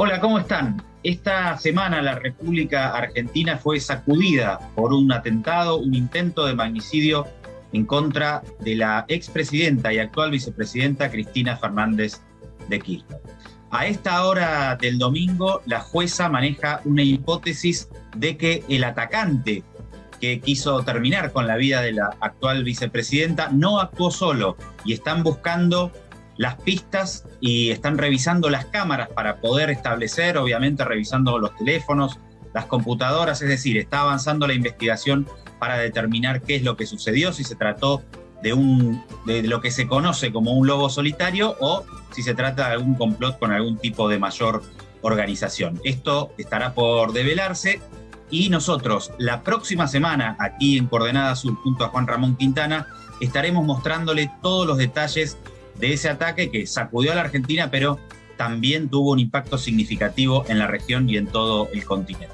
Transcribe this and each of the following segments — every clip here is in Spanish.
Hola, ¿cómo están? Esta semana la República Argentina fue sacudida por un atentado, un intento de magnicidio en contra de la expresidenta y actual vicepresidenta Cristina Fernández de Kirchner. A esta hora del domingo, la jueza maneja una hipótesis de que el atacante que quiso terminar con la vida de la actual vicepresidenta no actuó solo y están buscando las pistas y están revisando las cámaras para poder establecer, obviamente revisando los teléfonos, las computadoras, es decir, está avanzando la investigación para determinar qué es lo que sucedió, si se trató de, un, de lo que se conoce como un lobo solitario o si se trata de algún complot con algún tipo de mayor organización. Esto estará por develarse y nosotros la próxima semana aquí en Coordenada Sur junto a Juan Ramón Quintana estaremos mostrándole todos los detalles de ese ataque que sacudió a la Argentina, pero también tuvo un impacto significativo en la región y en todo el continente.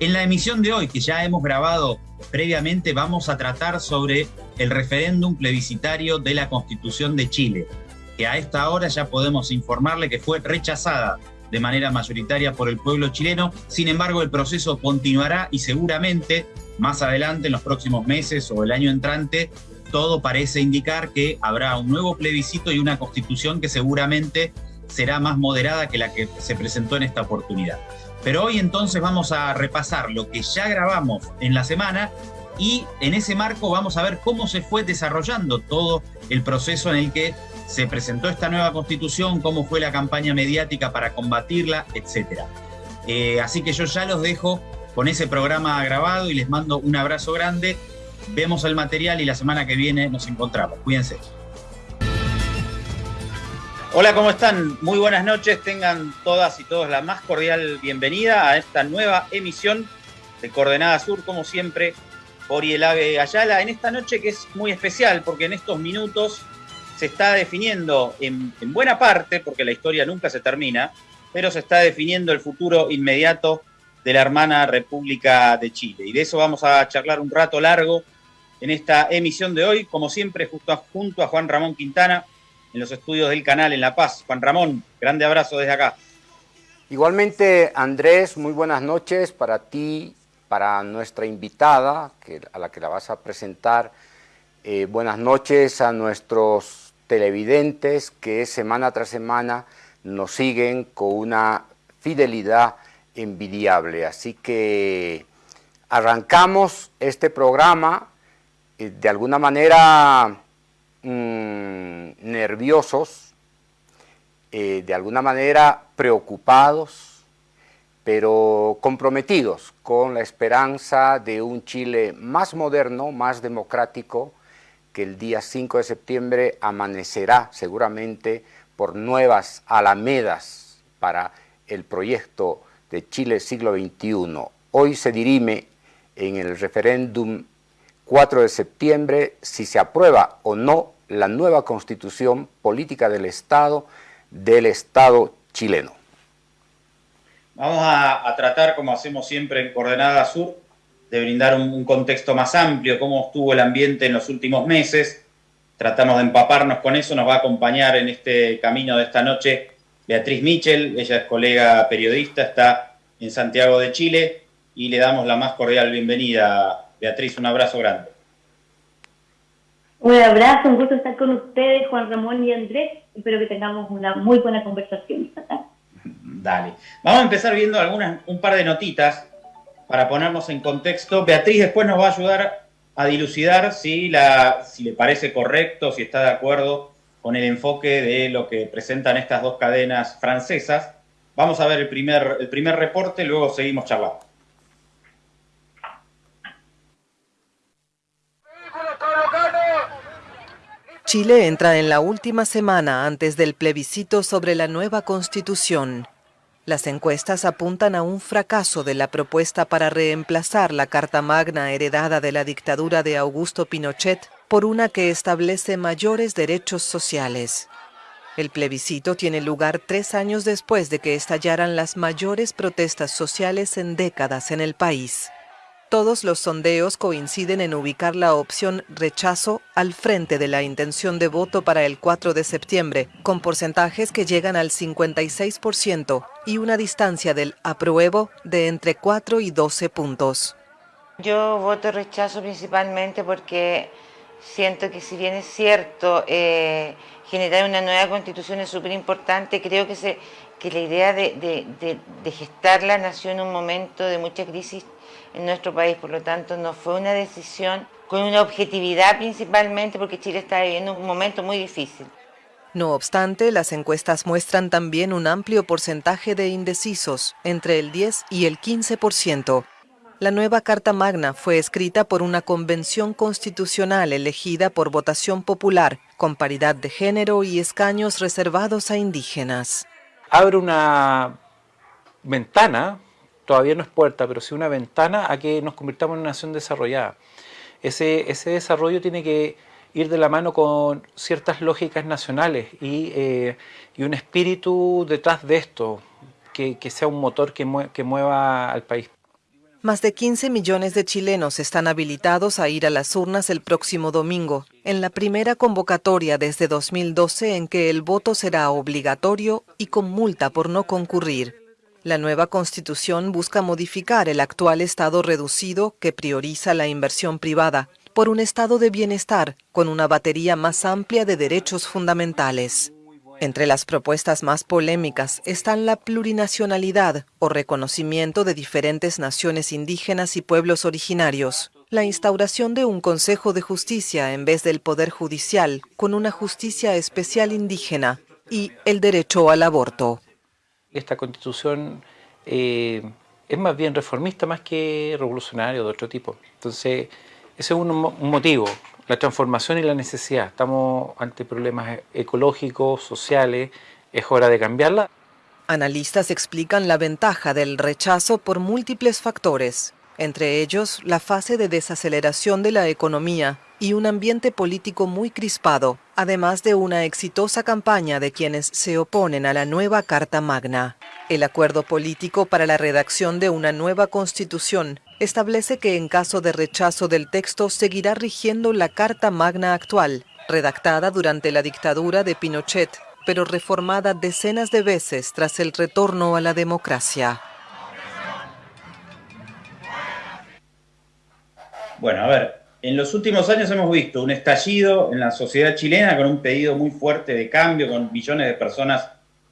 En la emisión de hoy, que ya hemos grabado previamente, vamos a tratar sobre el referéndum plebiscitario de la Constitución de Chile, que a esta hora ya podemos informarle que fue rechazada de manera mayoritaria por el pueblo chileno. Sin embargo, el proceso continuará y seguramente más adelante, en los próximos meses o el año entrante, todo parece indicar que habrá un nuevo plebiscito y una constitución que seguramente será más moderada que la que se presentó en esta oportunidad. Pero hoy entonces vamos a repasar lo que ya grabamos en la semana y en ese marco vamos a ver cómo se fue desarrollando todo el proceso en el que se presentó esta nueva constitución, cómo fue la campaña mediática para combatirla, etc. Eh, así que yo ya los dejo con ese programa grabado y les mando un abrazo grande vemos el material y la semana que viene nos encontramos. Cuídense. Hola, ¿cómo están? Muy buenas noches. Tengan todas y todos la más cordial bienvenida a esta nueva emisión de Coordenada Sur, como siempre, por Ielave Ayala, en esta noche que es muy especial porque en estos minutos se está definiendo en, en buena parte, porque la historia nunca se termina, pero se está definiendo el futuro inmediato de la hermana República de Chile. Y de eso vamos a charlar un rato largo en esta emisión de hoy, como siempre, justo junto a Juan Ramón Quintana, en los estudios del canal en La Paz. Juan Ramón, grande abrazo desde acá. Igualmente, Andrés, muy buenas noches para ti, para nuestra invitada, a la que la vas a presentar. Eh, buenas noches a nuestros televidentes que semana tras semana nos siguen con una fidelidad envidiable. Así que arrancamos este programa de alguna manera mm, nerviosos, eh, de alguna manera preocupados, pero comprometidos con la esperanza de un Chile más moderno, más democrático, que el día 5 de septiembre amanecerá seguramente por nuevas alamedas para el proyecto de Chile siglo XXI. Hoy se dirime en el referéndum 4 de septiembre si se aprueba o no la nueva constitución política del Estado del Estado chileno. Vamos a, tratar, como hacemos siempre en Coordenada Sur, de brindar un, contexto más amplio, cómo estuvo el ambiente en los últimos meses. Tratamos de empaparnos con eso, nos va a acompañar en este camino de esta noche Beatriz Michel, ella es colega periodista, está en Santiago de Chile y le damos la más cordial bienvenida Beatriz, un abrazo grande. Un abrazo, un gusto estar con ustedes, Juan Ramón y Andrés. Espero que tengamos una muy buena conversación esta tarde. Dale. Vamos a empezar viendo algunas, un par de notitas para ponernos en contexto. Beatriz después nos va a ayudar a dilucidar si, la, si le parece correcto, si está de acuerdo con el enfoque de lo que presentan estas dos cadenas francesas. Vamos a ver el primer, el primer reporte, luego seguimos charlando. Chile entra en la última semana antes del plebiscito sobre la nueva constitución. Las encuestas apuntan a un fracaso de la propuesta para reemplazar la Carta Magna heredada de la dictadura de Augusto Pinochet por una que establece mayores derechos sociales. El plebiscito tiene lugar tres años después de que estallaran las mayores protestas sociales en décadas en el país. Todos los sondeos coinciden en ubicar la opción rechazo al frente de la intención de voto para el 4 de septiembre, con porcentajes que llegan al 56% y una distancia del apruebo de entre 4 y 12 puntos. Yo voto rechazo principalmente porque siento que si bien es cierto eh, generar una nueva constitución es súper importante, creo que, la idea de, de gestarla nació en un momento de mucha crisis en nuestro país, por lo tanto no fue una decisión con una objetividad principalmente porque Chile está viviendo un momento muy difícil. No obstante, las encuestas muestran también un amplio porcentaje de indecisos, entre el 10 y el 15%. La nueva Carta Magna fue escrita por una convención constitucional elegida por votación popular, con paridad de género y escaños reservados a indígenas. Abre una ventana todavía no es puerta, pero sí una ventana a que nos convirtamos en una nación desarrollada. Ese, desarrollo tiene que ir de la mano con ciertas lógicas nacionales y, eh, un espíritu detrás de esto, que, sea un motor que, que mueva al país. Más de 15 millones de chilenos están habilitados a ir a las urnas el próximo domingo, en la primera convocatoria desde 2012 en que el voto será obligatorio y con multa por no concurrir. La nueva constitución busca modificar el actual estado reducido que prioriza la inversión privada por un estado de bienestar con una batería más amplia de derechos fundamentales. Entre las propuestas más polémicas están la plurinacionalidad o reconocimiento de diferentes naciones indígenas y pueblos originarios, la instauración de un Consejo de Justicia en vez del Poder Judicial con una justicia especial indígena y el derecho al aborto esta constitución eh, es más bien reformista más que revolucionario de otro tipo. Entonces, ese es un, un motivo, la transformación y la necesidad. Estamos ante problemas ecológicos, sociales, es hora de cambiarla. Analistas explican la ventaja del rechazo por múltiples factores, entre ellos la fase de desaceleración de la economía y un ambiente político muy crispado, además de una exitosa campaña de quienes se oponen a la nueva Carta Magna. El acuerdo político para la redacción de una nueva constitución establece que en caso de rechazo del texto seguirá rigiendo la Carta Magna actual, redactada durante la dictadura de Pinochet, pero reformada decenas de veces tras el retorno a la democracia. Bueno, a ver, en los últimos años hemos visto un estallido en la sociedad chilena con un pedido muy fuerte de cambio, con millones de personas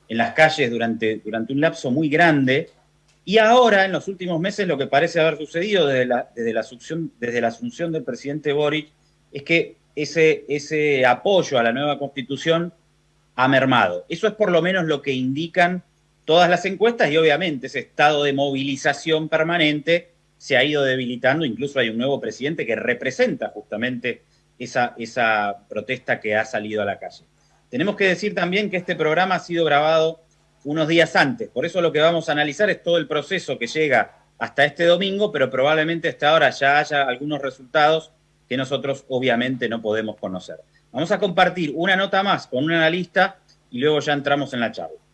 en las calles durante, durante un lapso muy grande. Y ahora, en los últimos meses, lo que parece haber sucedido desde la, desde la, asunción, desde la asunción del presidente Boric es que ese, ese apoyo a la nueva constitución ha mermado. Eso es por lo menos lo que indican todas las encuestas y obviamente ese estado de movilización permanente se ha ido debilitando, incluso hay un nuevo presidente que representa justamente esa, esa protesta que ha salido a la calle. Tenemos que decir también que este programa ha sido grabado unos días antes, por eso lo que vamos a analizar es todo el proceso que llega hasta este domingo, pero probablemente hasta ahora ya haya algunos resultados que nosotros obviamente no podemos conocer. Vamos a compartir una nota más con un analista y luego ya entramos en la charla.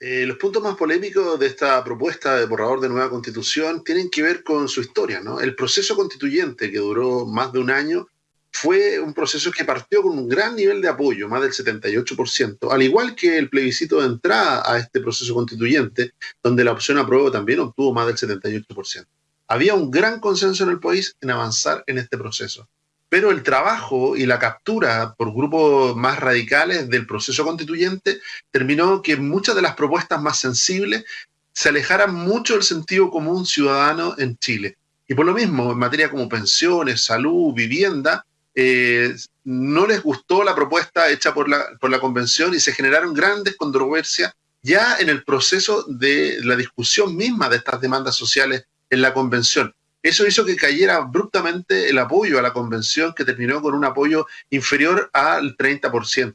Eh, los puntos más polémicos de esta propuesta de borrador de nueva constitución tienen que ver con su historia. ¿no? El proceso constituyente, que duró más de un año, fue un proceso que partió con un gran nivel de apoyo, más del 78%, al igual que el plebiscito de entrada a este proceso constituyente, donde la opción apruebo también obtuvo más del 78%. Había un gran consenso en el país en avanzar en este proceso pero el trabajo y la captura por grupos más radicales del proceso constituyente terminó que muchas de las propuestas más sensibles se alejaran mucho del sentido común ciudadano en Chile. Y por lo mismo, en materia como pensiones, salud, vivienda, eh, no les gustó la propuesta hecha por la, por la convención y se generaron grandes controversias ya en el proceso de la discusión misma de estas demandas sociales en la convención. Eso hizo que cayera abruptamente el apoyo a la convención, que terminó con un apoyo inferior al 30%.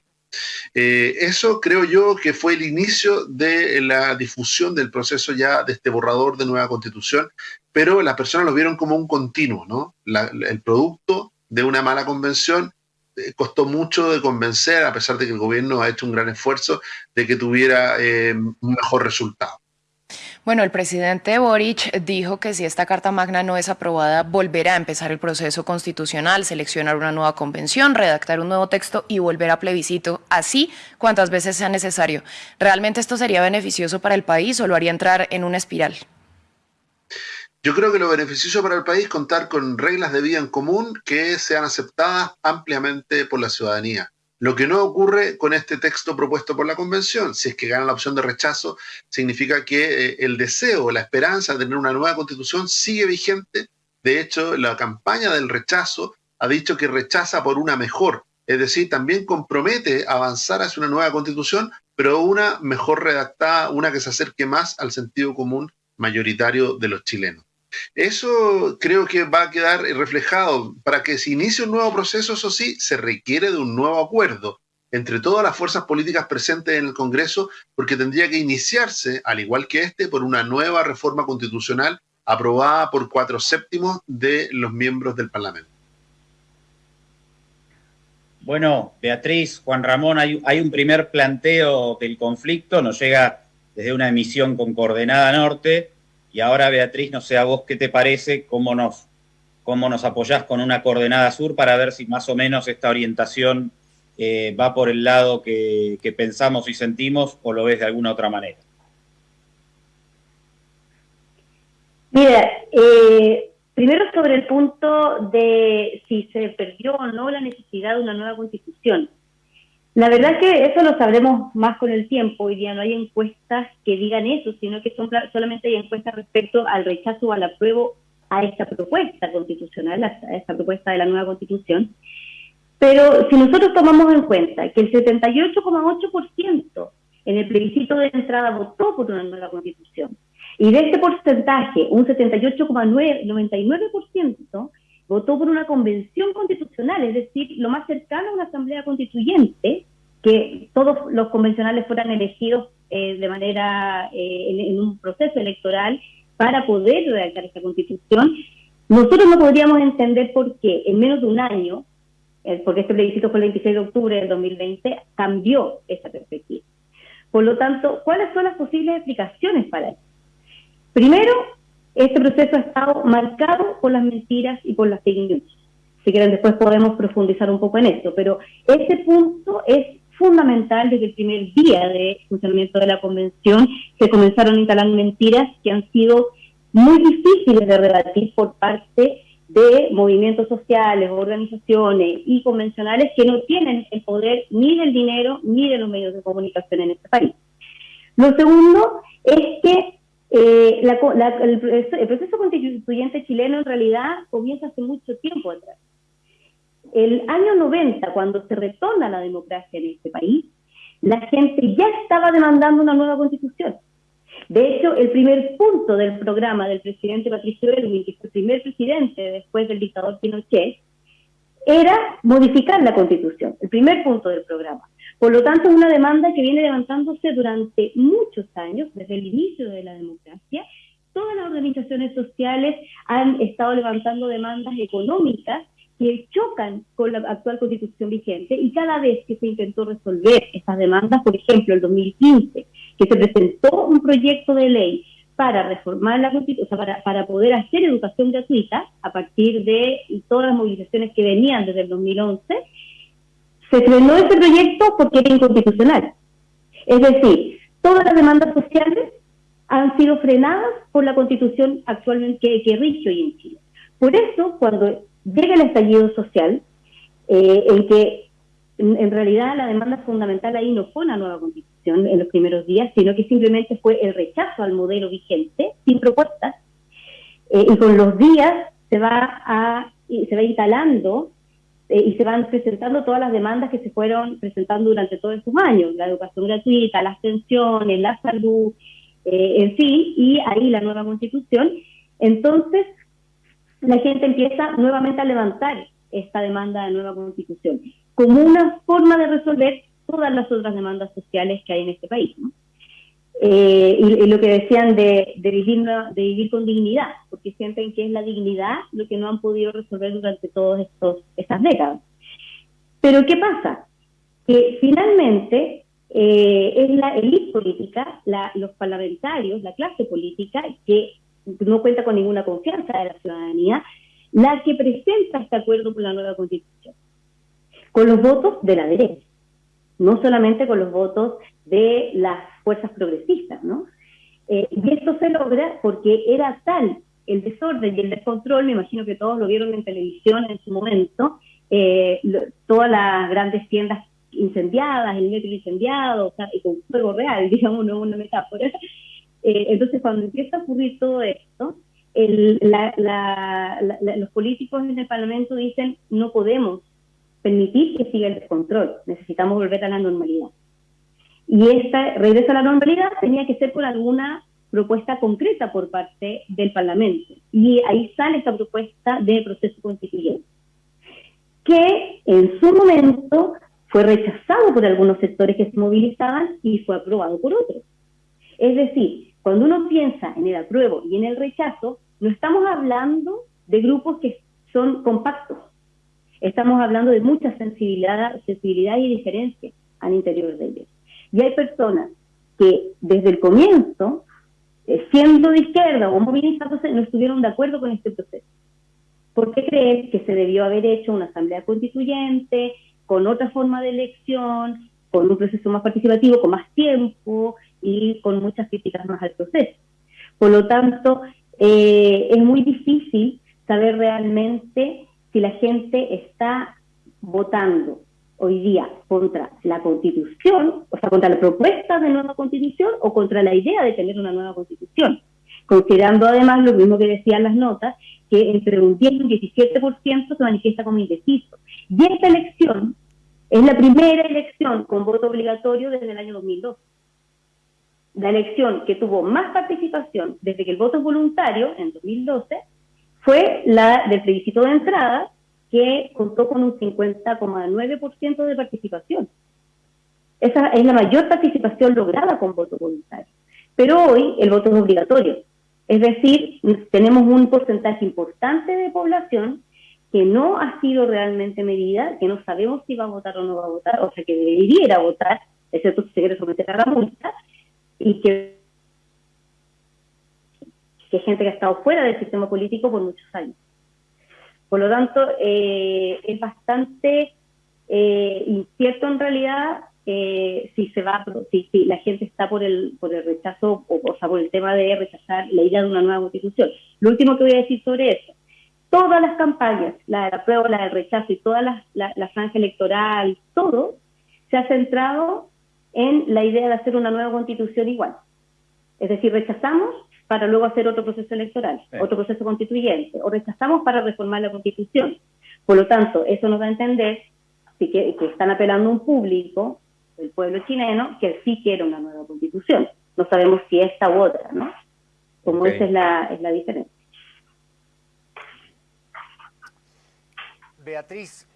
Eh, eso creo yo que fue el inicio de la difusión del proceso ya de este borrador de nueva constitución, pero las personas lo vieron como un continuo, ¿no? el producto de una mala convención eh, costó mucho de convencer, a pesar de que el gobierno ha hecho un gran esfuerzo de que tuviera eh, un mejor resultado. Bueno, el presidente Boric dijo que si esta Carta Magna no es aprobada, volverá a empezar el proceso constitucional, seleccionar una nueva convención, redactar un nuevo texto y volver a plebiscito, así cuantas veces sea necesario. ¿Realmente esto sería beneficioso para el país o lo haría entrar en una espiral? Yo creo que lo beneficioso para el país es contar con reglas de vida en común que sean aceptadas ampliamente por la ciudadanía. Lo que no ocurre con este texto propuesto por la Convención, si es que gana la opción de rechazo, significa que eh, el deseo, la esperanza de tener una nueva constitución sigue vigente. De hecho, la campaña del rechazo ha dicho que rechaza por una mejor, es decir, también compromete avanzar hacia una nueva constitución, pero una mejor redactada, una que se acerque más al sentido común mayoritario de los chilenos. Eso creo que va a quedar reflejado. Para que se inicie un nuevo proceso, eso sí, se requiere de un nuevo acuerdo entre todas las fuerzas políticas presentes en el Congreso, porque tendría que iniciarse, al igual que este, por una nueva reforma constitucional aprobada por cuatro séptimos de los miembros del Parlamento. Bueno, Beatriz, Juan Ramón, hay, un primer planteo del conflicto, nos llega desde una emisión con coordenada norte, y ahora, Beatriz, no sé a vos qué te parece, cómo nos, cómo nos apoyás con una coordenada sur para ver si más o menos esta orientación eh, va por el lado que, pensamos y sentimos o lo ves de alguna otra manera. Mira, eh, primero sobre el punto de si se perdió o no la necesidad de una nueva constitución. La verdad que eso lo sabremos más con el tiempo. Hoy día no hay encuestas que digan eso, sino que son solamente hay encuestas respecto al rechazo o al apruebo a esta propuesta constitucional, a esta propuesta de la nueva constitución. Pero si nosotros tomamos en cuenta que el 78,8% en el plebiscito de entrada votó por una nueva constitución, y de este porcentaje, un 78,99% votó por una convención constitucional, es decir, lo más cercano a una asamblea constituyente, que todos los convencionales fueran elegidos eh, de manera, eh, en, un proceso electoral para poder redactar esta constitución, nosotros no podríamos entender por qué en menos de un año, eh, porque este plebiscito fue el 26 de octubre del 2020, cambió esa perspectiva. Por lo tanto, ¿cuáles son las posibles explicaciones para eso? Primero, este proceso ha estado marcado por las mentiras y por las fake news. Si quieren, después podemos profundizar un poco en esto, pero ese punto es fundamental desde el primer día de funcionamiento de la convención. Se comenzaron a instalar mentiras que han sido muy difíciles de rebatir por parte de movimientos sociales, organizaciones y convencionales que no tienen el poder ni del dinero ni de los medios de comunicación en este país. Lo segundo es que eh, el, proceso constituyente chileno en realidad comienza hace mucho tiempo atrás. El año 90, cuando se retoma la democracia en este país, la gente ya estaba demandando una nueva constitución. De hecho, el primer punto del programa del presidente Patricio Elwin, que fue el primer presidente después del dictador Pinochet, era modificar la constitución, el primer punto del programa. Por lo tanto, es una demanda que viene levantándose durante muchos años, desde el inicio de la democracia. Todas las organizaciones sociales han estado levantando demandas económicas que chocan con la actual constitución vigente y cada vez que se intentó resolver estas demandas, por ejemplo, el 2015, que se presentó un proyecto de ley para reformar la constitución, o sea, para, para poder hacer educación gratuita a partir de todas las movilizaciones que venían desde el 2011, se frenó ese proyecto porque era inconstitucional. Es decir, todas las demandas sociales han sido frenadas por la constitución actualmente que, rige hoy en Chile. Por eso, cuando llega el estallido social, eh, en que en, realidad la demanda fundamental ahí no fue una nueva constitución en los primeros días, sino que simplemente fue el rechazo al modelo vigente, sin propuestas, eh, y con los días se va a se va instalando eh, y se van presentando todas las demandas que se fueron presentando durante todos estos años, la educación gratuita, las pensiones, la salud, eh, en fin, y ahí la nueva constitución. Entonces, la gente empieza nuevamente a levantar esta demanda de nueva constitución como una forma de resolver todas las otras demandas sociales que hay en este país. ¿no? Eh, y, lo que decían de, de, vivir, de vivir con dignidad, porque sienten que es la dignidad lo que no han podido resolver durante todas estas décadas. Pero ¿qué pasa? Que finalmente eh, es la élite política, los parlamentarios, la clase política, que no cuenta con ninguna confianza de la ciudadanía, la que presenta este acuerdo por la nueva constitución, con los votos de la derecha, no solamente con los votos de las fuerzas progresistas, ¿no? Eh, y esto se logra porque era tal el desorden y el descontrol, me imagino que todos lo vieron en televisión en su momento, eh, todas las grandes tiendas incendiadas, el metro incendiado, o sea, y con fuego real, digamos, no una metáfora. Eh, entonces, cuando empieza a ocurrir todo esto, los políticos en el Parlamento dicen no podemos permitir que siga el descontrol, necesitamos volver a la normalidad. Y esta regreso a la normalidad tenía que ser por alguna propuesta concreta por parte del Parlamento. Y ahí sale esta propuesta de proceso constituyente, que en su momento fue rechazado por algunos sectores que se movilizaban y fue aprobado por otros. Es decir, cuando uno piensa en el apruebo y en el rechazo, no estamos hablando de grupos que son compactos. Estamos hablando de mucha sensibilidad, sensibilidad y diferencia al interior de ellos. Y hay personas que desde el comienzo, eh, siendo de izquierda o movilizándose, no estuvieron de acuerdo con este proceso. ¿Por qué creen que se debió haber hecho una asamblea constituyente, con otra forma de elección, con un proceso más participativo, con más tiempo y con muchas críticas más al proceso? Por lo tanto, eh, es muy difícil saber realmente si la gente está votando hoy día contra la constitución, o sea, contra la propuesta de nueva constitución o contra la idea de tener una nueva constitución, considerando además lo mismo que decían las notas, que entre un 10 y un 17% se manifiesta como indeciso. Y esta elección es la primera elección con voto obligatorio desde el año 2002 la elección que tuvo más participación desde que el voto es voluntario, en 2012, fue la del plebiscito de entrada, que contó con un 50,9% de participación. Esa es la mayor participación lograda con voto voluntario. Pero hoy el voto es obligatorio. Es decir, tenemos un porcentaje importante de población que no ha sido realmente medida, que no sabemos si va a votar o no va a votar, o sea, que debería votar, excepto si se quiere someter a la multa, y que, que gente que ha estado fuera del sistema político por muchos años. Por lo tanto, eh, es bastante eh, incierto en realidad eh, si se va, si, si, la gente está por el, por el rechazo o, o sea, por el tema de rechazar la idea de una nueva constitución. Lo último que voy a decir sobre eso, todas las campañas, la de la prueba, la del rechazo y toda la, la franja electoral, todo se ha centrado en la idea de hacer una nueva constitución igual. Es decir, rechazamos para luego hacer otro proceso electoral, otro proceso constituyente, o rechazamos para reformar la constitución. Por lo tanto, eso nos da a entender que, están apelando a un público, el pueblo chileno, que sí quiere una nueva constitución. No sabemos si esta u otra, ¿no? Como esa es la, es la diferencia. Beatriz,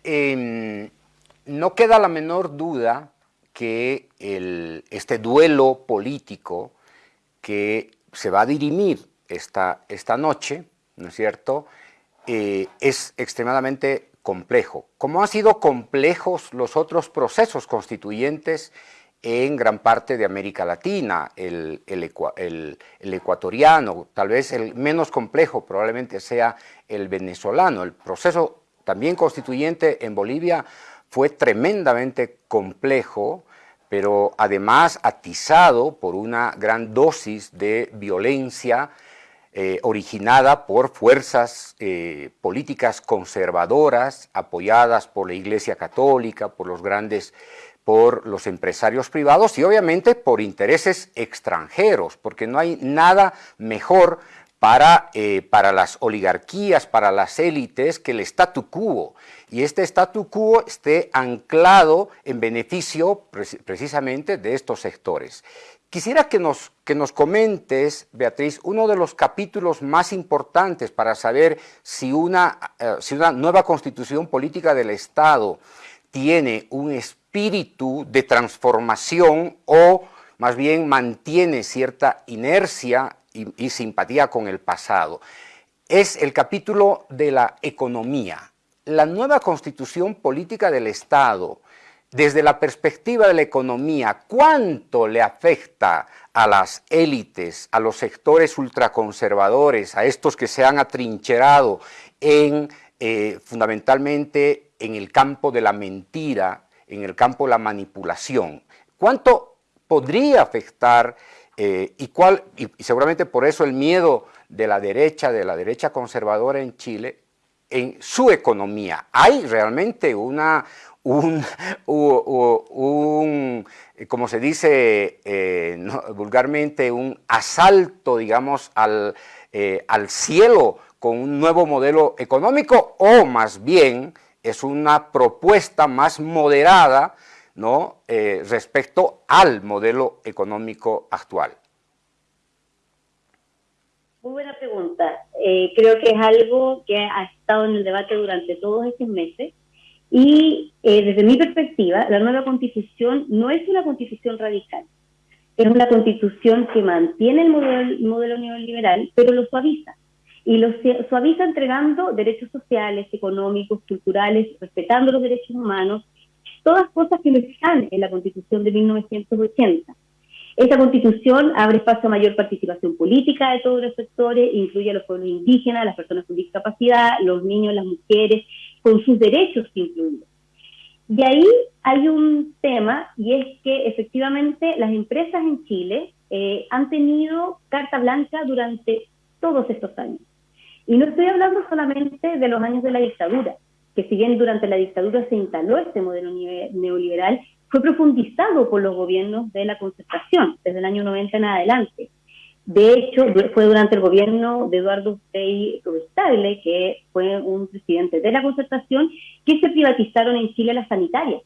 no queda la menor duda que este duelo político que se va a dirimir esta, esta noche, ¿no es cierto?, eh, es extremadamente complejo. Como han sido complejos los otros procesos constituyentes en gran parte de América Latina, el, el, ecuatoriano, tal vez el menos complejo probablemente sea el venezolano. El proceso también constituyente en Bolivia fue tremendamente complejo, pero además atizado por una gran dosis de violencia eh, originada por fuerzas eh, políticas conservadoras apoyadas por la Iglesia Católica, por los grandes, por los empresarios privados y obviamente por intereses extranjeros, porque no hay nada mejor para, eh, para las oligarquías, para las élites, que el statu quo. Y este statu quo esté anclado en beneficio precisamente de estos sectores. Quisiera que nos, que nos comentes, Beatriz, uno de los capítulos más importantes para saber si una, eh, si una nueva constitución política del Estado tiene un espíritu de transformación o más bien mantiene cierta inercia y, simpatía con el pasado. Es el capítulo de la economía. La nueva constitución política del Estado desde la perspectiva de la economía, ¿cuánto le afecta a las élites, a los sectores ultraconservadores, a estos que se han atrincherado en, eh, fundamentalmente en el campo de la mentira, en el campo de la manipulación? ¿Cuánto podría afectar eh, y, cuál, y seguramente por eso el miedo de la derecha, de la derecha conservadora en Chile, en su economía. Hay realmente una, un, un, como se dice eh, vulgarmente, un asalto, digamos, al, eh, al cielo con un nuevo modelo económico o más bien es una propuesta más moderada ¿no? Eh, respecto al modelo económico actual. Muy buena pregunta. creo que es algo que ha estado en el debate durante todos estos meses y eh, desde mi perspectiva, la nueva constitución no es una constitución radical, es una constitución que mantiene el modelo, modelo neoliberal, pero lo suaviza. Y lo suaviza entregando derechos sociales, económicos, culturales, respetando los derechos humanos, todas cosas que no están en la constitución de 1980. Esta constitución abre espacio a mayor participación política de todos los sectores, incluye a los pueblos indígenas, las personas con discapacidad, los niños, las mujeres, con sus derechos incluidos. De ahí hay un tema y es que efectivamente las empresas en Chile eh, han tenido carta blanca durante todos estos años. Y no estoy hablando solamente de los años de la dictadura, que si bien durante la dictadura se instaló este modelo neoliberal, fue profundizado por los gobiernos de la concertación desde el año 90 en adelante. De hecho, fue durante el gobierno de Eduardo Frei Rubestable, que fue un presidente de la concertación, que se privatizaron en Chile las sanitarias.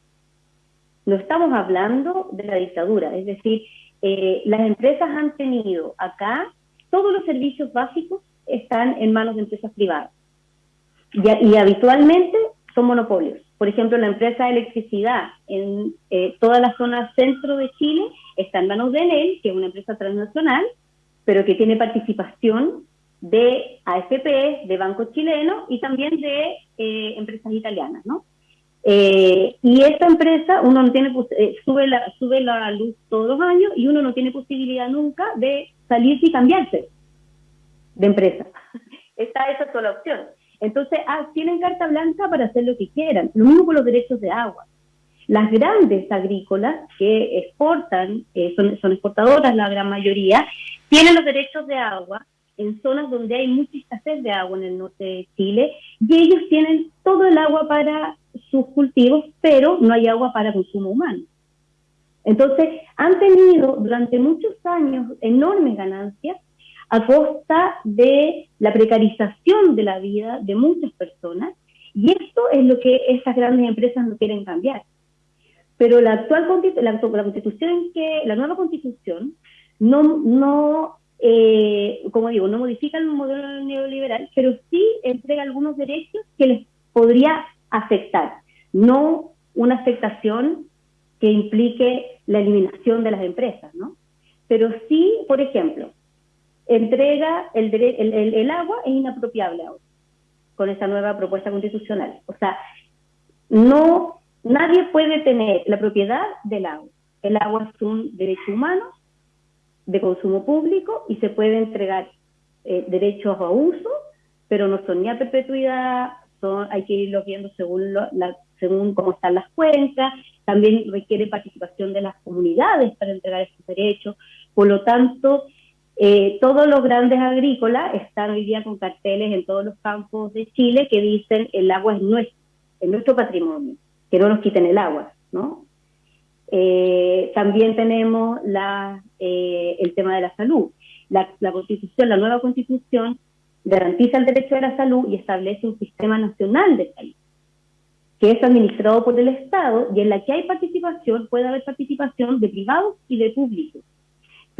No estamos hablando de la dictadura, es decir, eh, las empresas han tenido acá, todos los servicios básicos están en manos de empresas privadas. Y, habitualmente son monopolios. Por ejemplo, la empresa de electricidad en eh, toda la zona centro de Chile está en manos de Enel, que es una empresa transnacional, pero que tiene participación de AFP, de Banco Chileno y también de eh, empresas italianas, ¿no? Eh, y esta empresa, uno no tiene, eh, sube, la, sube la luz todos los años y uno no tiene posibilidad nunca de salirse y cambiarse de empresa. Esta, esa es la opción. Entonces, ah, tienen carta blanca para hacer lo que quieran. Lo mismo con los derechos de agua. Las grandes agrícolas que exportan, son, son exportadoras la gran mayoría, tienen los derechos de agua en zonas donde hay mucha escasez de agua en el norte de Chile y ellos tienen todo el agua para sus cultivos, pero no hay agua para consumo humano. Entonces, han tenido durante muchos años enormes ganancias a costa de la precarización de la vida de muchas personas y esto es lo que estas grandes empresas no quieren cambiar. Pero la actual constitución la nueva constitución no, no eh, como digo, no modifica el modelo neoliberal, pero sí entrega algunos derechos que les podría afectar, no una afectación que implique la eliminación de las empresas, ¿no? Pero sí, por ejemplo, entrega el, el, el agua es inapropiable ahora, con esa nueva propuesta constitucional. O sea, no, nadie puede tener la propiedad del agua. El agua es un derecho humano de consumo público y se puede entregar eh, derechos a uso, pero no son ni a perpetuidad, son, hay que irlos viendo según, la, según cómo están las cuencas, también requiere participación de las comunidades para entregar esos derechos, por lo tanto, eh, todos los grandes agrícolas están hoy día con carteles en todos los campos de Chile que dicen el agua es nuestro, es nuestro patrimonio, que no nos quiten el agua, ¿no? Eh, también tenemos la, eh, el tema de la salud. La, constitución, la nueva constitución, garantiza el derecho a la salud y establece un sistema nacional de salud, que es administrado por el Estado y en la que hay participación, puede haber participación de privados y de públicos.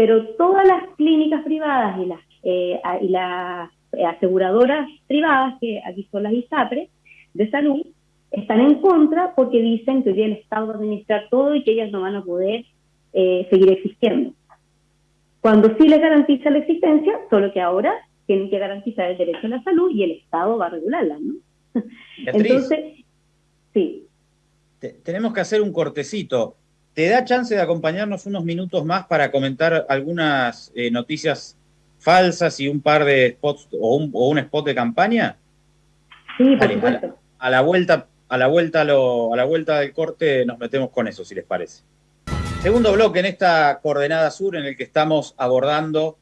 Pero todas las clínicas privadas y las, eh, y las aseguradoras privadas, que aquí son las ISAPRE, de salud, están en contra porque dicen que hoy día el Estado va a administrar todo y que ellas no van a poder eh, seguir existiendo. Cuando sí les garantiza la existencia, solo que ahora tienen que garantizar el derecho a la salud y el Estado va a regularla, ¿no? Entonces, sí. tenemos que hacer un cortecito. ¿Te da chance de acompañarnos unos minutos más para comentar algunas eh, noticias falsas y un par de spots o un, spot de campaña? Sí, por supuesto. A la, vuelta, a la vuelta, a la vuelta del corte nos metemos con eso, si les parece. Segundo bloque en esta coordenada sur en el que estamos abordando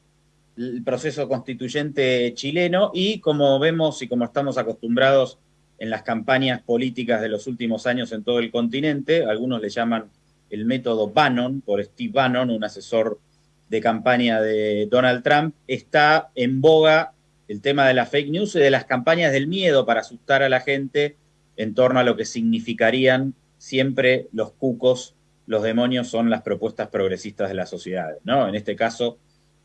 el proceso constituyente chileno y como vemos y como estamos acostumbrados en las campañas políticas de los últimos años en todo el continente, algunos le llaman el método Bannon, por Steve Bannon, un asesor de campaña de Donald Trump, está en boga el tema de la fake news y de las campañas del miedo para asustar a la gente en torno a lo que significarían siempre los cucos, los demonios son las propuestas progresistas de las sociedades, ¿no? En este caso,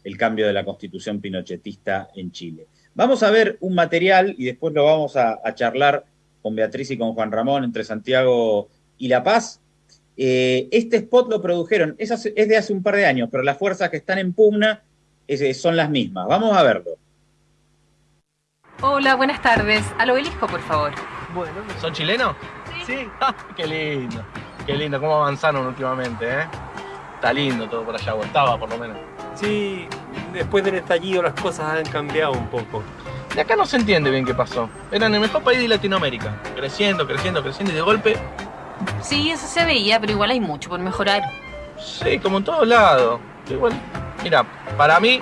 el cambio de la constitución pinochetista en Chile. Vamos a ver un material y después lo vamos a, charlar con Beatriz y con Juan Ramón entre Santiago y La Paz. Eh, este spot lo produjeron, es, de hace un par de años, pero las fuerzas que están en pugna son las mismas. Vamos a verlo. Hola, buenas tardes. Al obelisco, por favor. Bueno, ¿son chilenos? Sí. sí. Ah, qué lindo, qué lindo, cómo avanzaron últimamente, ¿eh? Está lindo todo por allá, o estaba por lo menos. Sí, después del estallido las cosas han cambiado un poco. De acá no se entiende bien qué pasó. Eran el mejor país de Latinoamérica. Creciendo, creciendo, creciendo y de golpe... Sí, eso se veía, pero igual hay mucho por mejorar. Sí, como en todos lados. Igual, mira, para mí,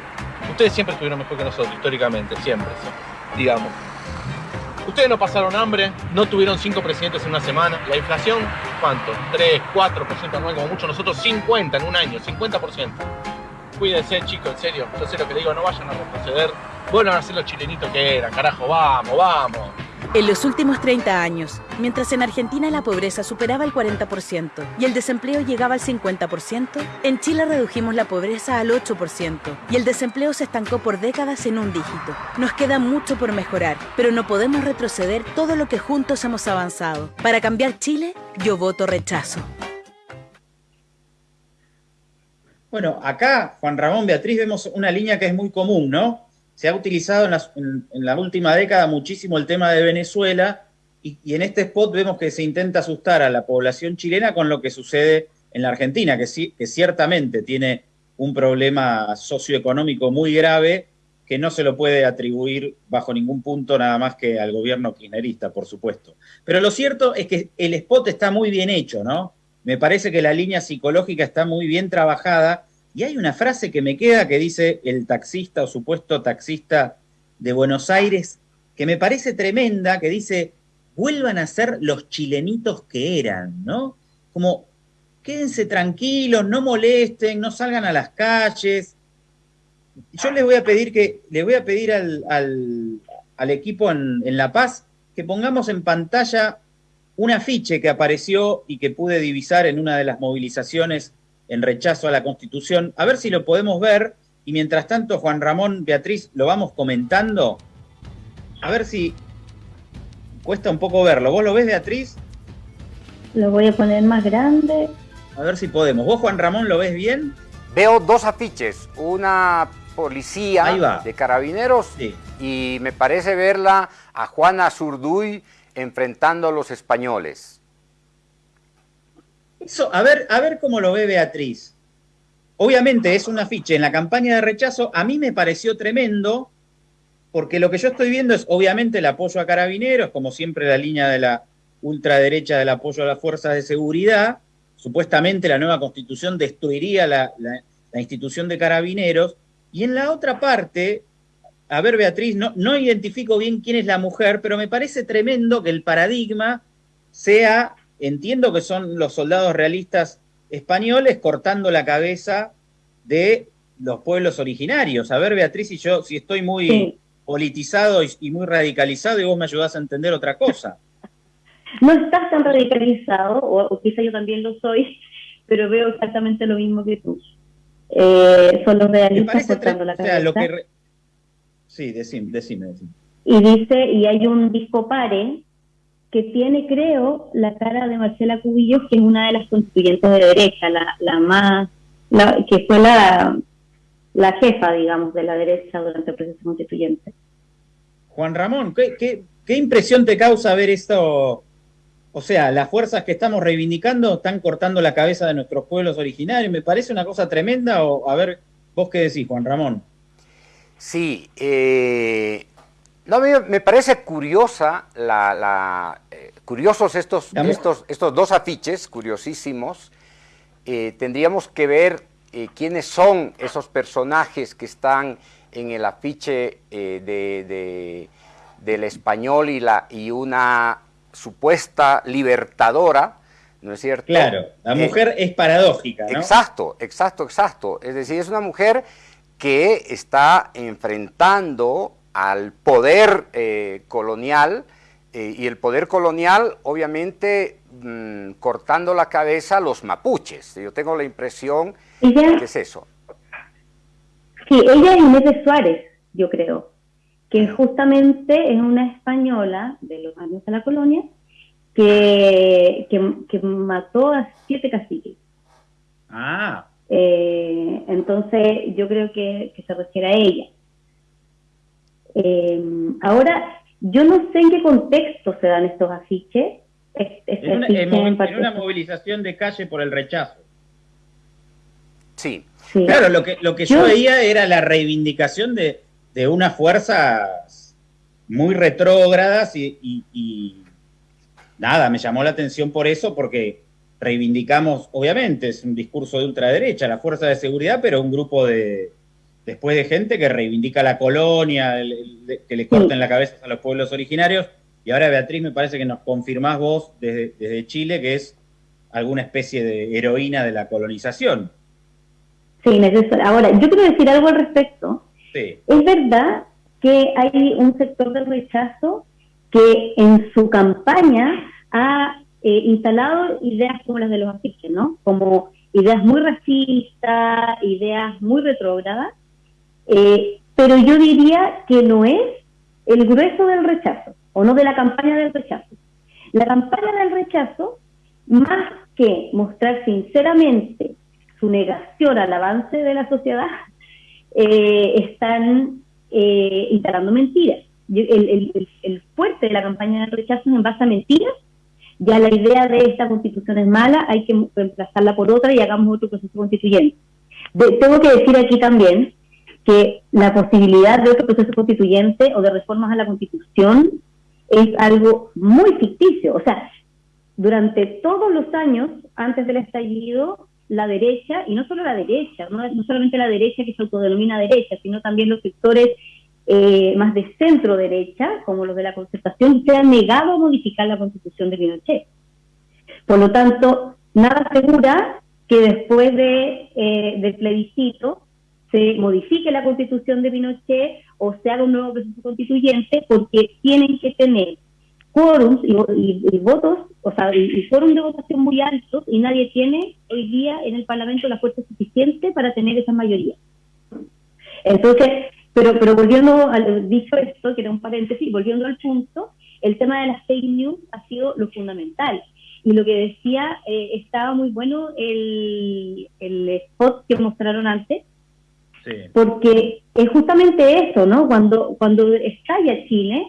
ustedes siempre estuvieron mejor que nosotros, históricamente, siempre, digamos. Ustedes no pasaron hambre, no tuvieron cinco presidentes en una semana. La inflación, ¿cuánto? 3, 4% anual, como mucho. Nosotros 50 en un año, 50%. Cuídense, chicos, en serio. Yo sé lo que le digo, no vayan a retroceder. Vuelvan a ser los chilenitos que eran, carajo, vamos, vamos. En los últimos 30 años, mientras en Argentina la pobreza superaba el 40% y el desempleo llegaba al 50%, en Chile redujimos la pobreza al 8% y el desempleo se estancó por décadas en un dígito. Nos queda mucho por mejorar, pero no podemos retroceder todo lo que juntos hemos avanzado. Para cambiar Chile, yo voto rechazo. Bueno, acá, Juan Ramón, Beatriz, vemos una línea que es muy común, ¿no? Se ha utilizado en la, última década muchísimo el tema de Venezuela y, en este spot vemos que se intenta asustar a la población chilena con lo que sucede en la Argentina, que, sí, que ciertamente tiene un problema socioeconómico muy grave que no se lo puede atribuir bajo ningún punto nada más que al gobierno kirchnerista, por supuesto. Pero lo cierto es que el spot está muy bien hecho, ¿no? Me parece que la línea psicológica está muy bien trabajada y hay una frase que me queda que dice el taxista o supuesto taxista de Buenos Aires, que me parece tremenda, que dice, vuelvan a ser los chilenitos que eran, ¿no? Como, quédense tranquilos, no molesten, no salgan a las calles. Yo les voy a pedir que, le voy a pedir al, al, equipo en, en La Paz que pongamos en pantalla un afiche que apareció y que pude divisar en una de las movilizaciones en rechazo a la Constitución. A ver si lo podemos ver. Y mientras tanto, Juan Ramón, Beatriz, lo vamos comentando. A ver si cuesta un poco verlo. ¿Vos lo ves, Beatriz? Lo voy a poner más grande. A ver si podemos. ¿Vos, Juan Ramón, lo ves bien? Veo dos afiches. Una policía de carabineros y me parece verla a Juana Zurduy enfrentando a los españoles. A ver, a ver cómo lo ve Beatriz. Obviamente es un afiche en la campaña de rechazo. A mí me pareció tremendo, porque lo que yo estoy viendo es obviamente el apoyo a carabineros, como siempre la línea de la ultraderecha del apoyo a las fuerzas de seguridad. Supuestamente la nueva constitución destruiría la, la institución de carabineros. Y en la otra parte a ver, Beatriz, no, no identifico bien quién es la mujer, pero me parece tremendo que el paradigma sea, entiendo que son los soldados realistas españoles cortando la cabeza de los pueblos originarios. A ver, Beatriz, y yo, si estoy muy politizado y, muy radicalizado y vos me ayudás a entender otra cosa. No estás tan radicalizado, o, quizá yo también lo soy, pero veo exactamente lo mismo que tú. Eh, son los realistas cortando la cabeza. lo que Sí, decime, decime, decime. Y dice, y hay un disco pare que tiene, creo, la cara de Marcela Cubillos, que es una de las constituyentes de derecha, la, la más, la, que fue la, la jefa, digamos, de la derecha durante el proceso constituyente. Juan Ramón, ¿qué, qué, qué impresión te causa ver esto, O sea, las fuerzas que estamos reivindicando están cortando la cabeza de nuestros pueblos originarios. Me parece una cosa tremenda. O, a ver, vos qué decís, Juan Ramón. Sí, eh, no, me, parece curiosa la, eh, curiosos estos, estos, estos dos afiches, curiosísimos. Eh, tendríamos que ver quiénes son esos personajes que están en el afiche de, del español y, la, y una supuesta libertadora, ¿no es cierto? Claro, la mujer es paradójica, ¿no? Exacto, exacto, exacto. Es decir, es una mujer que está enfrentando al poder eh, colonial eh, y el poder colonial obviamente mm, cortando la cabeza a los mapuches. Yo tengo la impresión que es eso. Sí, ella es Inés de Suárez, yo creo, que justamente es una española de los años de la colonia que, que, mató a siete caciques. Ah. Eh, entonces yo creo que, que se refiere a ella. Eh, ahora, yo no sé en qué contexto se dan estos afiches. Este en, una, movilización de calle por el rechazo. Sí. Claro, lo que, lo que yo, veía era la reivindicación de, de unas fuerzas muy retrógradas y, y, nada, me llamó la atención por eso, porque reivindicamos, obviamente, es un discurso de ultraderecha, la fuerza de seguridad, pero un grupo de, después de gente que reivindica la colonia, que le corten la cabeza a los pueblos originarios. Y ahora, Beatriz, me parece que nos confirmás vos desde, Chile que es alguna especie de heroína de la colonización. Sí, necesario. Ahora, yo quiero decir algo al respecto. Es verdad que hay un sector del rechazo que en su campaña ha eh, instalado ideas como las de los afiches, ¿no? Como ideas muy racistas, ideas muy retrógradas, eh, pero yo diría que no es el grueso del rechazo, o no de la campaña del rechazo. La campaña del rechazo, más que mostrar sinceramente su negación al avance de la sociedad, eh, están eh, instalando mentiras. El, fuerte de la campaña del rechazo es en base a mentiras. Ya la idea de esta constitución es mala, hay que reemplazarla por otra y hagamos otro proceso constituyente. tengo que decir aquí también que la posibilidad de otro proceso constituyente o de reformas a la constitución es algo muy ficticio. O sea, durante todos los años antes del estallido, la derecha, y no solo la derecha, no, solamente la derecha que se autodenomina derecha, sino también los sectores eh, más de centro derecha, como los de la concertación, se han negado a modificar la constitución de Pinochet. Por lo tanto, nada asegura que después de, eh, del plebiscito se modifique la constitución de Pinochet o se haga un nuevo proceso constituyente porque tienen que tener quórums y, votos, o sea, y, quórum de votación muy altos y nadie tiene hoy día en el Parlamento la fuerza suficiente para tener esa mayoría. Entonces, pero, pero volviendo al dicho esto, que era un paréntesis, volviendo al punto, el tema de las fake news ha sido lo fundamental. Y lo que decía, eh, estaba muy bueno el, el spot que mostraron antes, porque es justamente eso, ¿no? Cuando, cuando estalla Chile,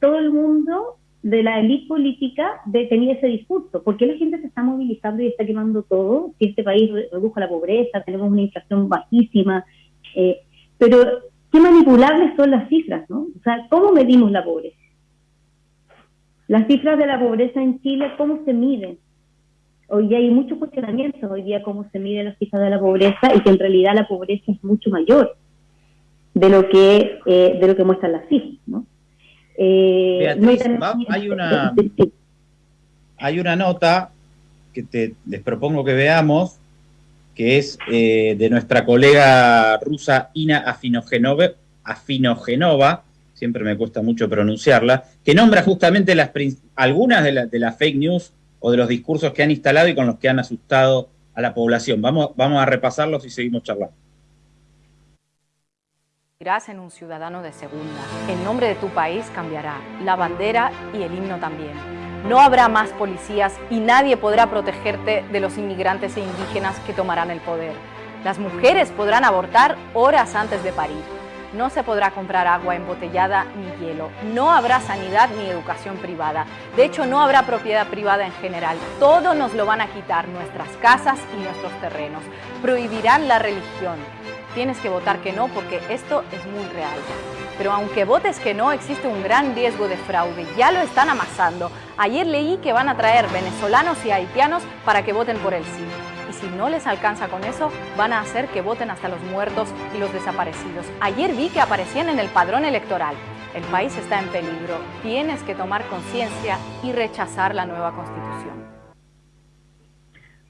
todo el mundo de la élite política tenía ese discurso. ¿Por qué la gente se está movilizando y está quemando todo? Si este país redujo la pobreza, tenemos una inflación bajísima. Eh, pero qué manipulables son las cifras, ¿no? O sea, ¿cómo medimos la pobreza? Las cifras de la pobreza en Chile, ¿cómo se miden? Hoy día hay muchos cuestionamientos, hoy día cómo se mide la cifra de la pobreza y que en realidad la pobreza es mucho mayor de lo que eh, de lo que muestran las cifras, ¿no? Eh, hay una hay una nota que te, les propongo que veamos que es eh, de nuestra colega rusa Ina Afinogenova, Afinogenova, siempre me cuesta mucho pronunciarla, que nombra justamente las, algunas de, de las fake news o de los discursos que han instalado y con los que han asustado a la población. Vamos, vamos a repasarlos y seguimos charlando. en un ciudadano de segunda. El nombre de tu país cambiará, la bandera y el himno también. No habrá más policías y nadie podrá protegerte de los inmigrantes e indígenas que tomarán el poder. Las mujeres podrán abortar horas antes de parir. No se podrá comprar agua embotellada ni hielo. No habrá sanidad ni educación privada. De hecho, no habrá propiedad privada en general. Todo nos lo van a quitar, nuestras casas y nuestros terrenos. Prohibirán la religión. Tienes que votar que no porque esto es muy real. Pero aunque votes que no, existe un gran riesgo de fraude. Ya lo están amasando. Ayer leí que van a traer venezolanos y haitianos para que voten por el sí si no les alcanza con eso, van a hacer que voten hasta los muertos y los desaparecidos. Ayer vi que aparecían en el padrón electoral. El país está en peligro. Tienes que tomar conciencia y rechazar la nueva constitución.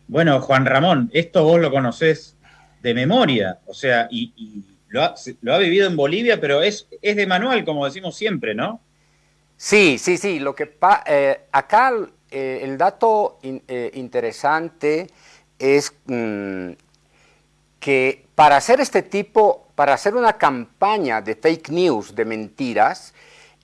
Bueno, Juan Ramón, esto vos lo conocés de memoria, o sea, y, lo, ha, vivido en Bolivia, pero es, es de manual, como decimos siempre, ¿no? Sí, sí, sí. Lo que eh, acá eh, el dato eh, interesante es mm, que para hacer este tipo, para hacer una campaña de fake news, de mentiras,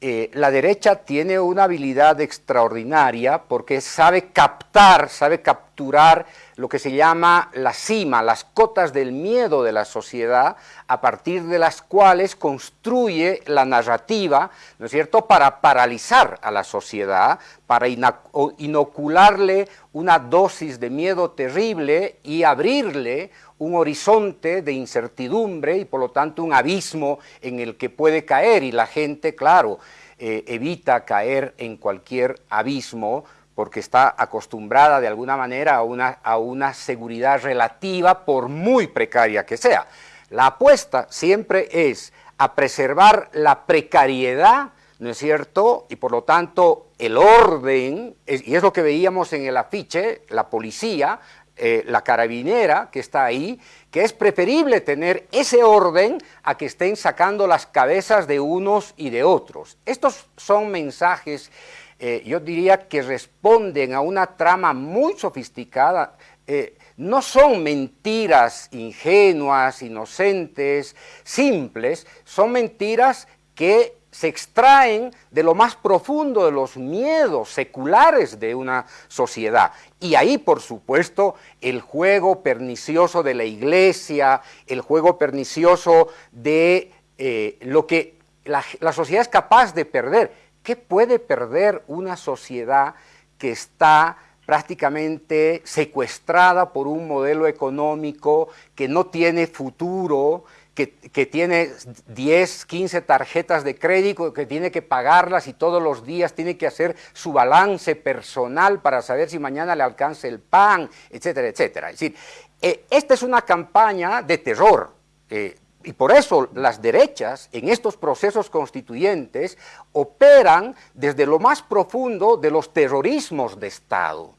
eh, la derecha tiene una habilidad extraordinaria porque sabe captar, sabe capturar lo que se llama la cima, las cotas del miedo de la sociedad, a partir de las cuales construye la narrativa, ¿no es cierto?, para paralizar a la sociedad, para inocularle una dosis de miedo terrible y abrirle un horizonte de incertidumbre y por lo tanto un abismo en el que puede caer y la gente, claro, eh, evita caer en cualquier abismo porque está acostumbrada de alguna manera a una, a una seguridad relativa por muy precaria que sea. La apuesta siempre es a preservar la precariedad, ¿no es cierto? Y por lo tanto el orden, y es lo que veíamos en el afiche, la policía, eh, la carabinera que está ahí, que es preferible tener ese orden a que estén sacando las cabezas de unos y de otros. Estos son mensajes, eh, yo diría que responden a una trama muy sofisticada, eh, no son mentiras ingenuas, inocentes, simples, son mentiras que se extraen de lo más profundo de los miedos seculares de una sociedad. Y ahí, por supuesto, el juego pernicioso de la iglesia, el juego pernicioso de eh, lo que la, la sociedad es capaz de perder. ¿Qué puede perder una sociedad que está prácticamente secuestrada por un modelo económico que no tiene futuro, que, tiene 10, 15 tarjetas de crédito, que tiene que pagarlas y todos los días tiene que hacer su balance personal para saber si mañana le alcanza el pan, etcétera, etcétera. Es decir, eh, esta es una campaña de terror. Eh, y por eso las derechas en estos procesos constituyentes operan desde lo más profundo de los terrorismos de Estado.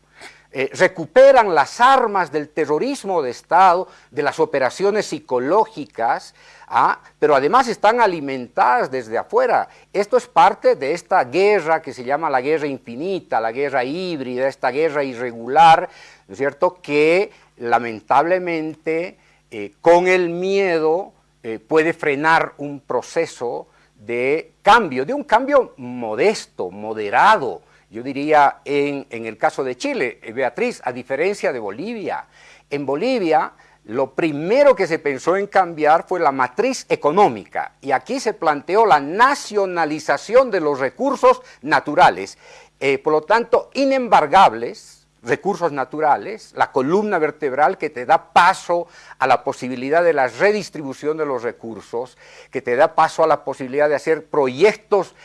Eh, recuperan las armas del terrorismo de Estado, de las operaciones psicológicas, ¿ah? pero además están alimentadas desde afuera. Esto es parte de esta guerra que se llama la guerra infinita, la guerra híbrida, esta guerra irregular, ¿no es cierto?, que lamentablemente eh, con el miedo eh, puede frenar un proceso de cambio, de un cambio modesto, moderado, yo diría en, el caso de Chile, eh, Beatriz, a diferencia de Bolivia, en Bolivia lo primero que se pensó en cambiar fue la matriz económica y aquí se planteó la nacionalización de los recursos naturales, eh, por lo tanto inembargables, recursos naturales, la columna vertebral que te da paso a la posibilidad de la redistribución de los recursos, que te da paso a la posibilidad de hacer proyectos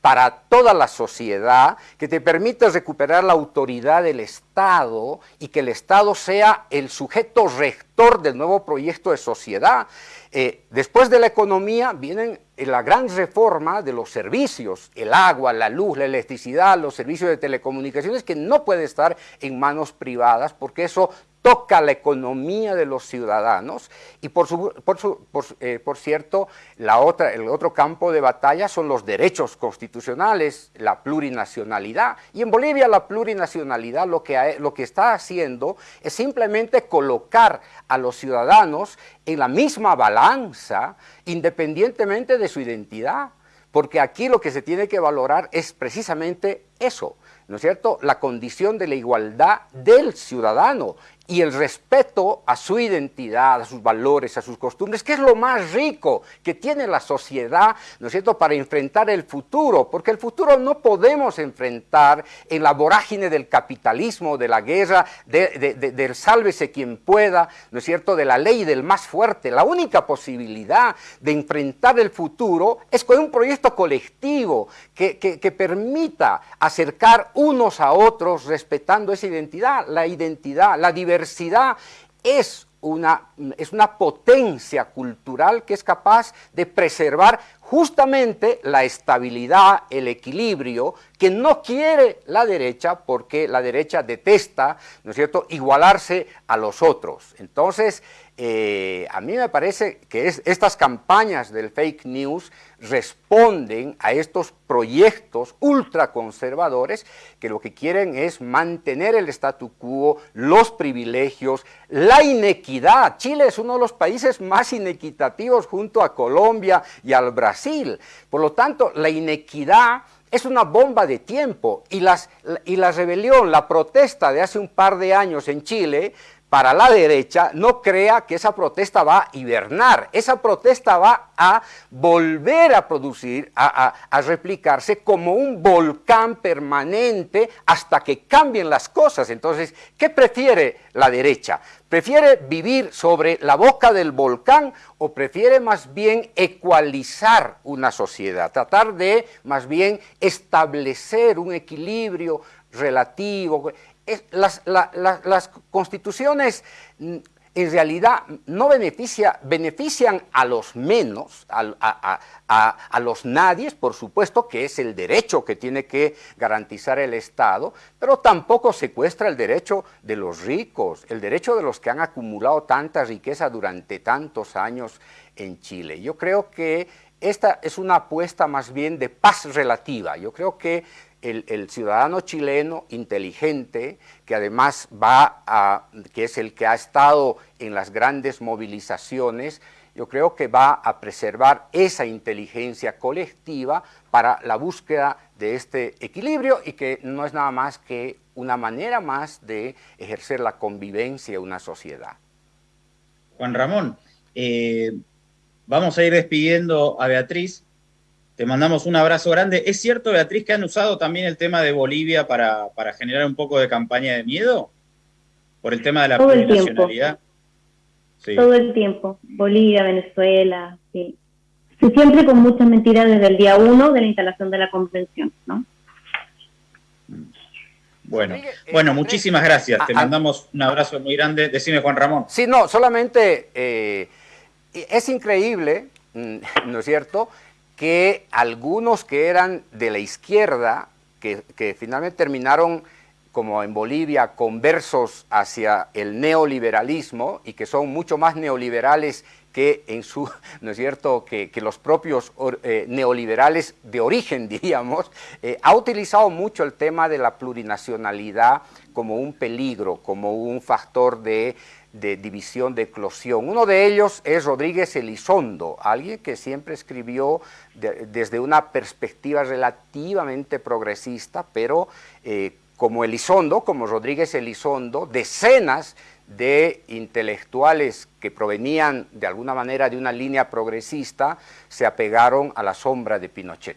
para toda la sociedad, que te permita recuperar la autoridad del Estado y que el Estado sea el sujeto rector del nuevo proyecto de sociedad. Eh, después de la economía viene la gran reforma de los servicios, el agua, la luz, la electricidad, los servicios de telecomunicaciones, que no puede estar en manos privadas porque eso toca la economía de los ciudadanos y por, eh, por, cierto, la otra, el otro campo de batalla son los derechos constitucionales, la plurinacionalidad. Y en Bolivia la plurinacionalidad lo que, lo que está haciendo es simplemente colocar a los ciudadanos en la misma balanza independientemente de su identidad. Porque aquí lo que se tiene que valorar es precisamente eso, ¿no es cierto?, la condición de la igualdad del ciudadano y el respeto a su identidad, a sus valores, a sus costumbres, que es lo más rico que tiene la sociedad, ¿no es cierto?, para enfrentar el futuro, porque el futuro no podemos enfrentar en la vorágine del capitalismo, de la guerra, del sálvese quien pueda, ¿no es cierto?, de la ley del más fuerte. La única posibilidad de enfrentar el futuro es con un proyecto colectivo que, que permita acercar unos a otros respetando esa identidad, la identidad, la diversidad es una, es una potencia cultural que es capaz de preservar justamente la estabilidad, el equilibrio que no quiere la derecha porque la derecha detesta, ¿no es cierto?, igualarse a los otros. Entonces, eh, a mí me parece que estas campañas del fake news responden a estos proyectos ultraconservadores que lo que quieren es mantener el statu quo, los privilegios, la inequidad. Chile es uno de los países más inequitativos junto a Colombia y al Brasil. Por lo tanto, la inequidad es una bomba de tiempo y, las, y la rebelión, la protesta de hace un par de años en Chile para la derecha no crea que esa protesta va a hibernar, esa protesta va a volver a producir, a, replicarse como un volcán permanente hasta que cambien las cosas. Entonces, ¿qué prefiere la derecha? ¿Prefiere vivir sobre la boca del volcán o prefiere más bien ecualizar una sociedad, tratar de más bien establecer un equilibrio relativo? Las, constituciones mm, en realidad no beneficia, benefician a los menos, a, a, los nadies, por supuesto, que es el derecho que tiene que garantizar el Estado, pero tampoco secuestra el derecho de los ricos, el derecho de los que han acumulado tanta riqueza durante tantos años en Chile. Yo creo que esta es una apuesta más bien de paz relativa. Yo creo que el, ciudadano chileno inteligente, que además va a, que es el que ha estado en las grandes movilizaciones, yo creo que va a preservar esa inteligencia colectiva para la búsqueda de este equilibrio y que no es nada más que una manera más de ejercer la convivencia en una sociedad. Juan Ramón, eh, vamos a ir despidiendo a Beatriz, te mandamos un abrazo grande. ¿Es cierto, Beatriz, que han usado también el tema de Bolivia para, generar un poco de campaña de miedo? Por el tema de la plurinacionalidad. Todo el tiempo. Bolivia, Venezuela, sí. Siempre con muchas mentiras desde el día uno de la instalación de la convención, ¿no? Bueno, eh, bueno, muchísimas gracias. Te mandamos un abrazo muy grande. Decime, Juan Ramón. Sí, no, solamente eh, es increíble, mm, ¿no es cierto?, que algunos que eran de la izquierda, que, finalmente terminaron como en Bolivia, conversos hacia el neoliberalismo y que son mucho más neoliberales que en su, ¿no es cierto?, que, los propios eh, neoliberales de origen, diríamos, eh, ha utilizado mucho el tema de la plurinacionalidad como un peligro, como un factor de de división, de eclosión. Uno de ellos es Rodríguez Elizondo, alguien que siempre escribió desde una perspectiva relativamente progresista, pero eh, como Elizondo, como Rodríguez Elizondo, decenas de intelectuales que provenían de alguna manera de una línea progresista se apegaron a la sombra de Pinochet.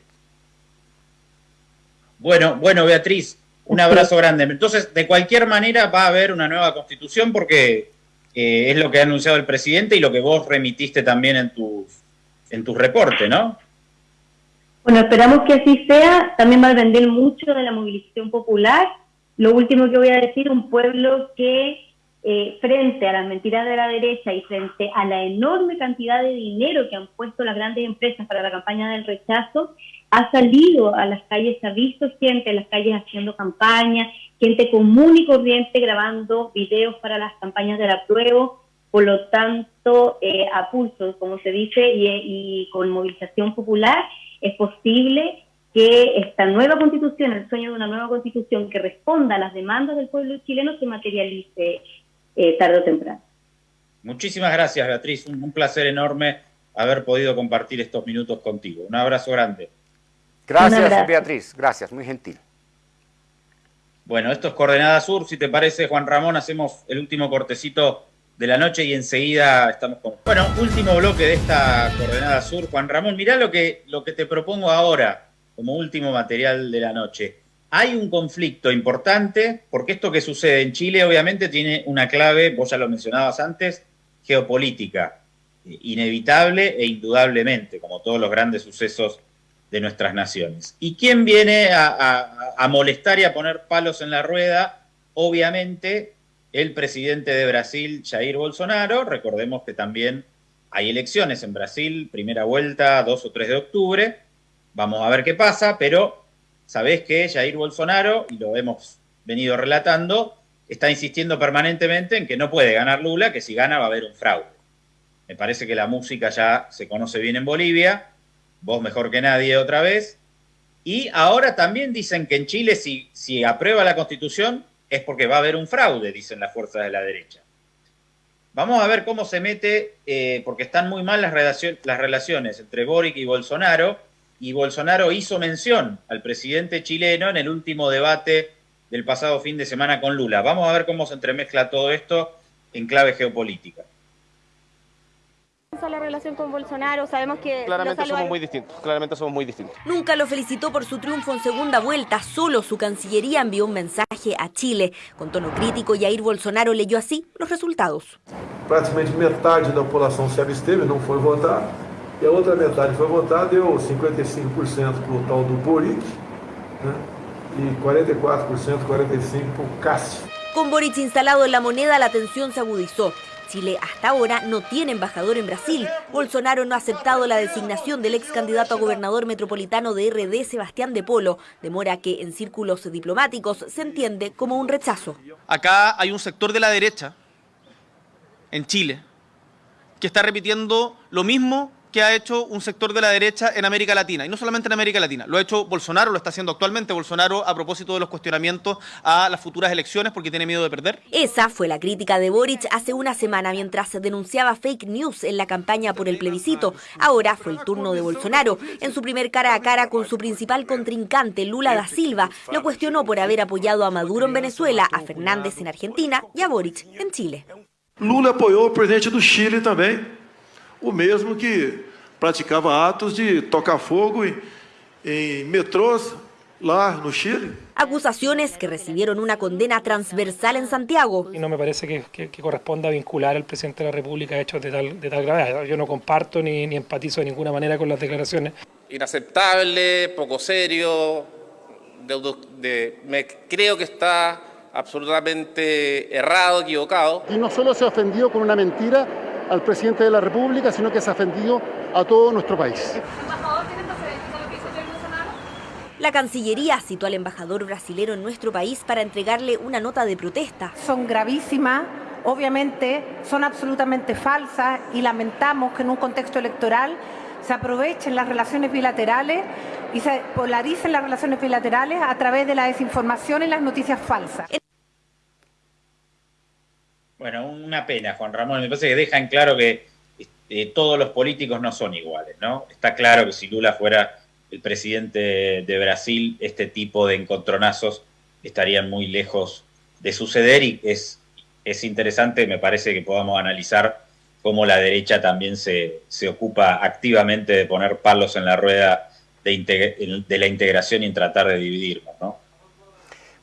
Bueno, bueno, Beatriz, un abrazo grande. Entonces, de cualquier manera va a haber una nueva constitución porque es lo que ha anunciado el presidente y lo que vos remitiste también en tus, en tus reportes, ¿no? Bueno, esperamos que así sea. También va a depender mucho de la movilización popular. Lo último que voy a decir, un pueblo que eh, frente a las mentiras de la derecha y frente a la enorme cantidad de dinero que han puesto las grandes empresas para la campaña del rechazo, ha salido a las calles, ha visto gente en las calles haciendo campaña, gente común y corriente grabando videos para las campañas del apruebo, por lo tanto, eh, a pulso, como se dice, y, con movilización popular, es posible que esta nueva constitución, el sueño de una nueva constitución que responda a las demandas del pueblo chileno, se materialice eh, tarde o temprano. Muchísimas gracias, Beatriz. un placer enorme haber podido compartir estos minutos contigo. Un abrazo grande. Gracias, Beatriz. Gracias, muy gentil. Bueno, esto es Coordenada Sur. Si te parece, Juan Ramón, hacemos el último cortecito de la noche y enseguida estamos con... Bueno, último bloque de esta Coordenada Sur. Juan Ramón, mirá lo que, lo que te propongo ahora como último material de la noche. Hay un conflicto importante, porque esto que sucede en Chile obviamente tiene una clave, vos ya lo mencionabas antes, geopolítica, inevitable e indudablemente, como todos los grandes sucesos de nuestras naciones. ¿Y quién viene a, molestar y a poner palos en la rueda? Obviamente el presidente de Brasil, Jair Bolsonaro. Recordemos que también hay elecciones en Brasil, primera vuelta, 2 o 3 de octubre. Vamos a ver qué pasa, pero sabés que Jair Bolsonaro, y lo hemos venido relatando, está insistiendo permanentemente en que no puede ganar Lula, que si gana va a haber un fraude. Me parece que la música ya se conoce bien en Bolivia vos mejor que nadie otra vez. Y ahora también dicen que en Chile si, si aprueba la constitución es porque va a haber un fraude, dicen las fuerzas de la derecha. Vamos a ver cómo se mete, eh, porque están muy mal las, las relaciones entre Boric y Bolsonaro, y Bolsonaro hizo mención al presidente chileno en el último debate del pasado fin de semana con Lula. Vamos a ver cómo se entremezcla todo esto en clave geopolítica la relación con Bolsonaro, sabemos que... Claramente somos muy distintos, claramente somos muy distintos. Nunca lo felicitó por su triunfo en segunda vuelta, solo su Cancillería envió un mensaje a Chile. Con tono crítico, Jair Bolsonaro leyó así los resultados. Prácticamente metade da população se absteve, não foi votar, e a outra metade foi votar, deu 55% para o tal do Boric, e 44%, 45% para o Cássio. Con Boric instalado en la moneda, la tensión se agudizó. Chile hasta ahora no tiene embajador en Brasil. Bolsonaro no ha aceptado la designación del ex candidato a gobernador metropolitano de RD, Sebastián de Polo, demora que en círculos diplomáticos se entiende como un rechazo. Acá hay un sector de la derecha, en Chile, que está repitiendo lo mismo que ha hecho un sector de la derecha en América Latina, y no solamente en América Latina, lo ha hecho Bolsonaro, lo está haciendo actualmente Bolsonaro a propósito de los cuestionamientos a las futuras elecciones porque tiene miedo de perder. Esa fue la crítica de Boric hace una semana mientras se denunciaba fake news en la campaña por el plebiscito. Ahora fue el turno de Bolsonaro. En su primer cara a cara con su principal contrincante, Lula da Silva, lo cuestionó por haber apoyado a Maduro en Venezuela, a Fernández en Argentina y a Boric en Chile. Lula apoyó al presidente de Chile también. O mesmo que praticava atos de tocar fogo em, em metrôs lá no Chile. Acusaciones que recibieron una condena transversal en Santiago. Y no me parece que, que, que, corresponda vincular al presidente de la República hechos de tal, de tal gravedad. Yo no comparto ni, ni empatizo de ninguna manera con las declaraciones. Inaceptable, poco serio, de, de, me, creo que está absolutamente errado, equivocado. Y no solo se ofendió con una mentira, al presidente de la República, sino que se ha ofendido a todo nuestro país. La Cancillería citó al embajador brasilero en nuestro país para entregarle una nota de protesta. Son gravísimas, obviamente son absolutamente falsas y lamentamos que en un contexto electoral se aprovechen las relaciones bilaterales y se polaricen las relaciones bilaterales a través de la desinformación y las noticias falsas. Bueno, una pena, Juan Ramón. Me parece que deja en claro que este, todos los políticos no son iguales, ¿no? Está claro que si Lula fuera el presidente de Brasil, este tipo de encontronazos estarían muy lejos de suceder y es, es interesante, me parece que podamos analizar cómo la derecha también se, se ocupa activamente de poner palos en la rueda de, la integración y en tratar de dividirnos, ¿no?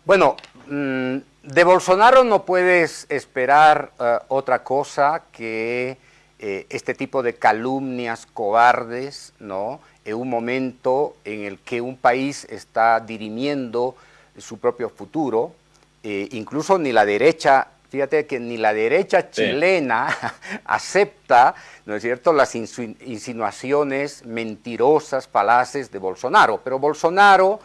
Bueno, mmm de Bolsonaro no puedes esperar uh, otra cosa que eh, este tipo de calumnias cobardes, ¿no? En un momento en el que un país está dirimiendo su propio futuro, eh, incluso ni la derecha, fíjate que ni la derecha chilena sí. acepta, ¿no es cierto?, las insinuaciones mentirosas, falaces de Bolsonaro. Pero Bolsonaro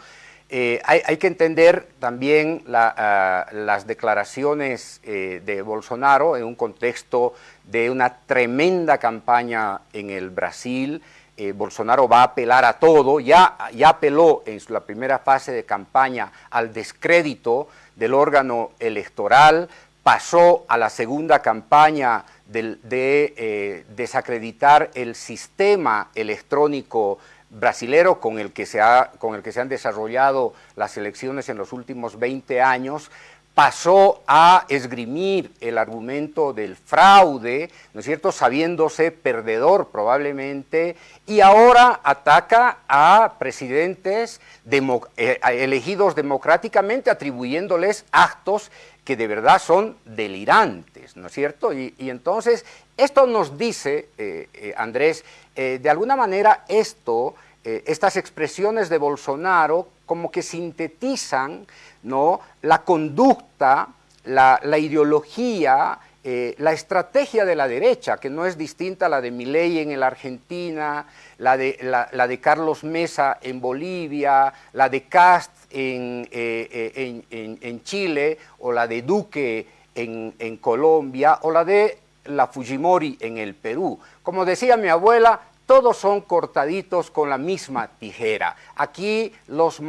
eh, hay, que entender también la, uh, las declaraciones eh, de Bolsonaro en un contexto de una tremenda campaña en el Brasil. Eh, Bolsonaro va a apelar a todo, ya, ya apeló en su, la primera fase de campaña al descrédito del órgano electoral, pasó a la segunda campaña de, de desacreditar el sistema electrónico brasilero con el, que se ha, con el que se han desarrollado las elecciones en los últimos 20 años, pasó a esgrimir el argumento del fraude, ¿no es cierto?, sabiéndose perdedor probablemente, y ahora ataca a presidentes eh, elegidos democráticamente, atribuyéndoles actos que de verdad son delirantes, ¿no es cierto? Y, entonces, esto nos dice, eh, eh, Andrés, de alguna manera esto, estas expresiones de Bolsonaro como que sintetizan ¿no? la conducta, la, ideología, eh, la estrategia de la derecha, que no es distinta a la de Milei en la Argentina, la de, la, de Carlos Mesa en Bolivia, la de Cast en, eh, eh, en, Chile, o la de Duque en, en Colombia, o la de la Fujimori en el Perú. Como decía mi abuela, todos son cortaditos con la misma tijera. Aquí los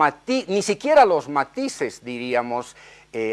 ni siquiera los matices, diríamos,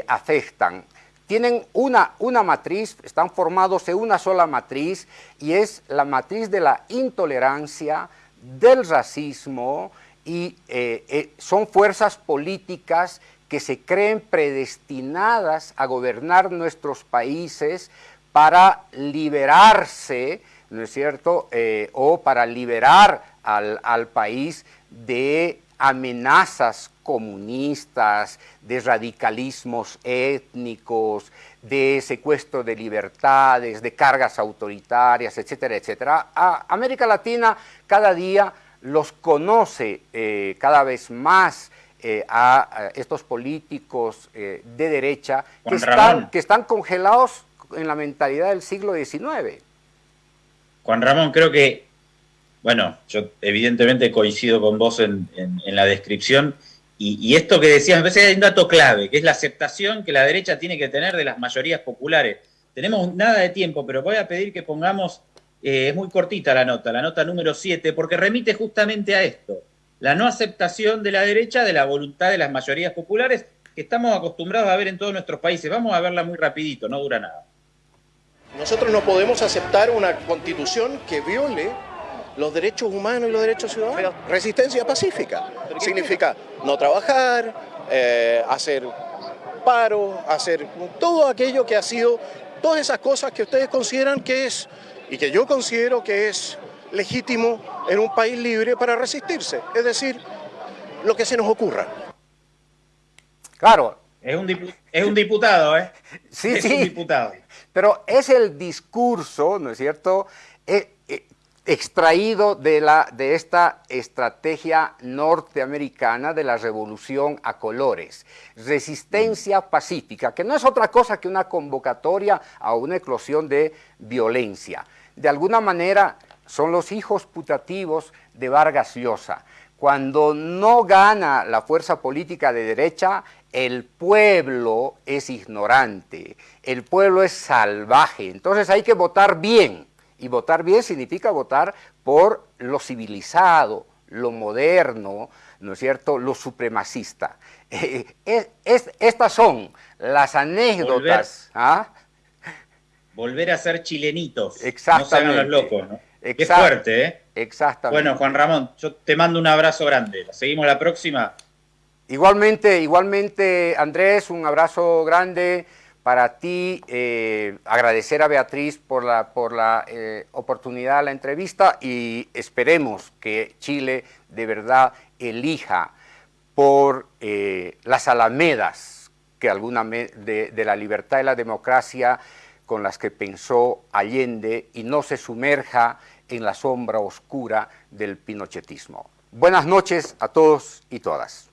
afectan. Tienen una, una matriz, están formados en una sola matriz y es la matriz de la intolerancia, del racismo y eh, eh, son fuerzas políticas que se creen predestinadas a gobernar nuestros países para liberarse ¿no es cierto?, eh, o para liberar al, país de amenazas comunistas, de radicalismos étnicos, de secuestro de libertades, de cargas autoritarias, etcétera, etcétera. América Latina cada día los conoce eh, cada vez más eh, a, estos políticos de derecha que están, que están congelados en la mentalidad del siglo XIX. Juan Ramón, creo que, bueno, yo evidentemente coincido con vos en, la descripción, y, esto que decías, me parece que hay un dato clave, que es la aceptación que la derecha tiene que tener de las mayorías populares. Tenemos nada de tiempo, pero voy a pedir que pongamos, eh, es muy cortita la nota, la nota número 7, porque remite justamente a esto, la no aceptación de la derecha de la voluntad de las mayorías populares que estamos acostumbrados a ver en todos nuestros países. Vamos a verla muy rapidito, no dura nada. Nosotros no podemos aceptar una constitución que viole los derechos humanos y los derechos ciudadanos. Resistencia pacífica significa no trabajar, eh, hacer paro, hacer todo aquello que ha sido, todas esas cosas que ustedes consideran que es, y que yo considero que es legítimo en un país libre para resistirse. Es decir, lo que se nos ocurra. Claro. Es un, es un diputado, ¿eh? Sí, es sí. un diputado. Pero es el discurso, ¿no es cierto?, e, e, extraído de, la, de esta estrategia norteamericana de la revolución a colores, resistencia pacífica, que no es otra cosa que una convocatoria a una eclosión de violencia. De alguna manera son los hijos putativos de Vargas Llosa. Cuando no gana la fuerza política de derecha, el pueblo es ignorante, el pueblo es salvaje, entonces hay que votar bien, y votar bien significa votar por lo civilizado, lo moderno, ¿no es cierto?, lo supremacista. es, estas son las anécdotas. Volver, ¿ah? volver a ser chilenitos. Exactamente. No se los locos, ¿no? Qué fuerte, ¿eh? Exactamente. Bueno, Juan Ramón, yo te mando un abrazo grande. Seguimos la próxima. Igualmente, igualmente, Andrés, un abrazo grande para ti. Eh, agradecer a Beatriz por la, por la eh, oportunidad de la entrevista y esperemos que Chile de verdad elija por eh, las alamedas que alguna de, de la libertad y la democracia con las que pensó Allende y no se sumerja en la sombra oscura del pinochetismo. Buenas noches a todos y todas.